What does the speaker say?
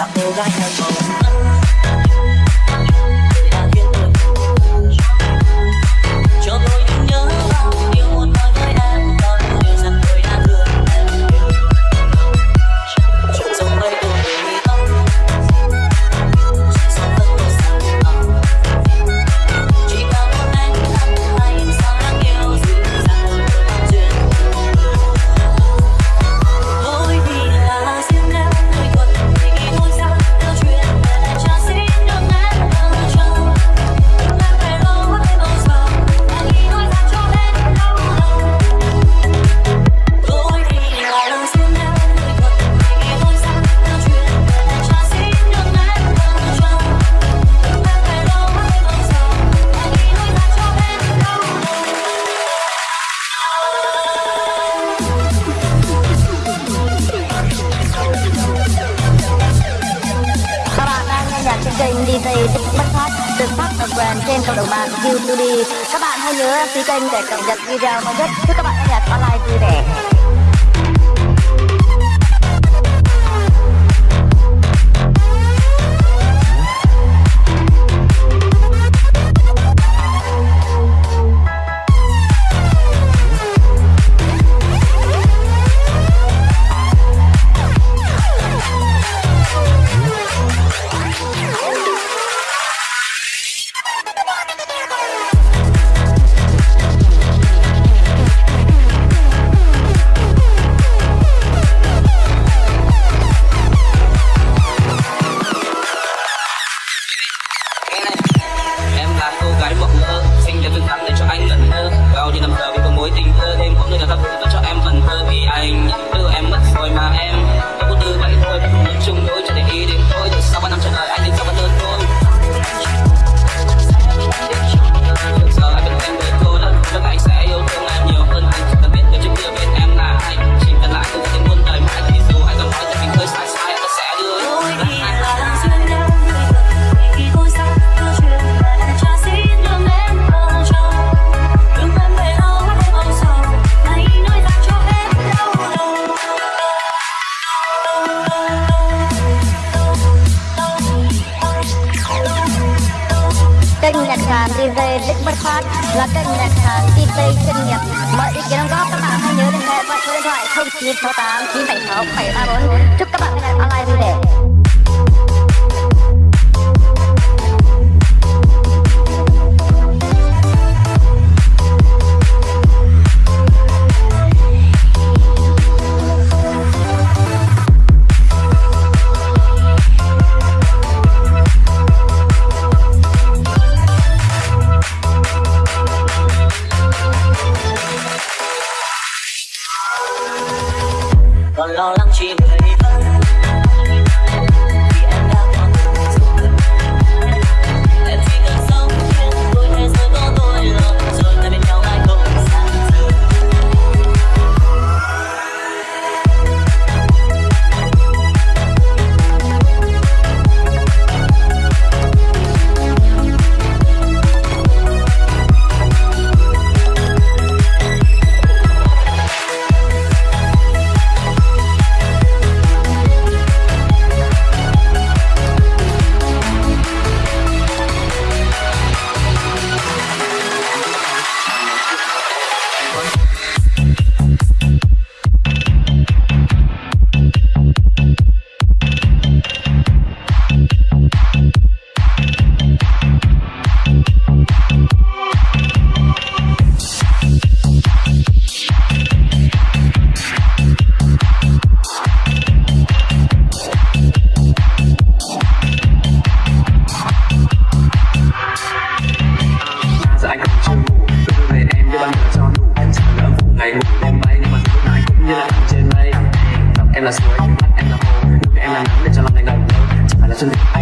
I'm all I know. kênh DJ Podcast được phát ở brand trên cộng đồng mạng YouTube. Các bạn hãy nhớ đăng ký kênh để cập nhật video mới nhất. Chúc các bạn nghe nhạc online vui vẻ. Em là cô gái mộng mơ, xinh đẹp xinh xắn để cho anh lịch bất phát là kênh nhạc sáng tin tây chuyên nghiệp mọi ý kiến đóng góp các bạn hãy nhớ liên hệ qua số điện thoại 0968 976 734 chúc các bạn ngày online vui vẻ lo lắng chuyện and la ciudad, en la en la noche, en la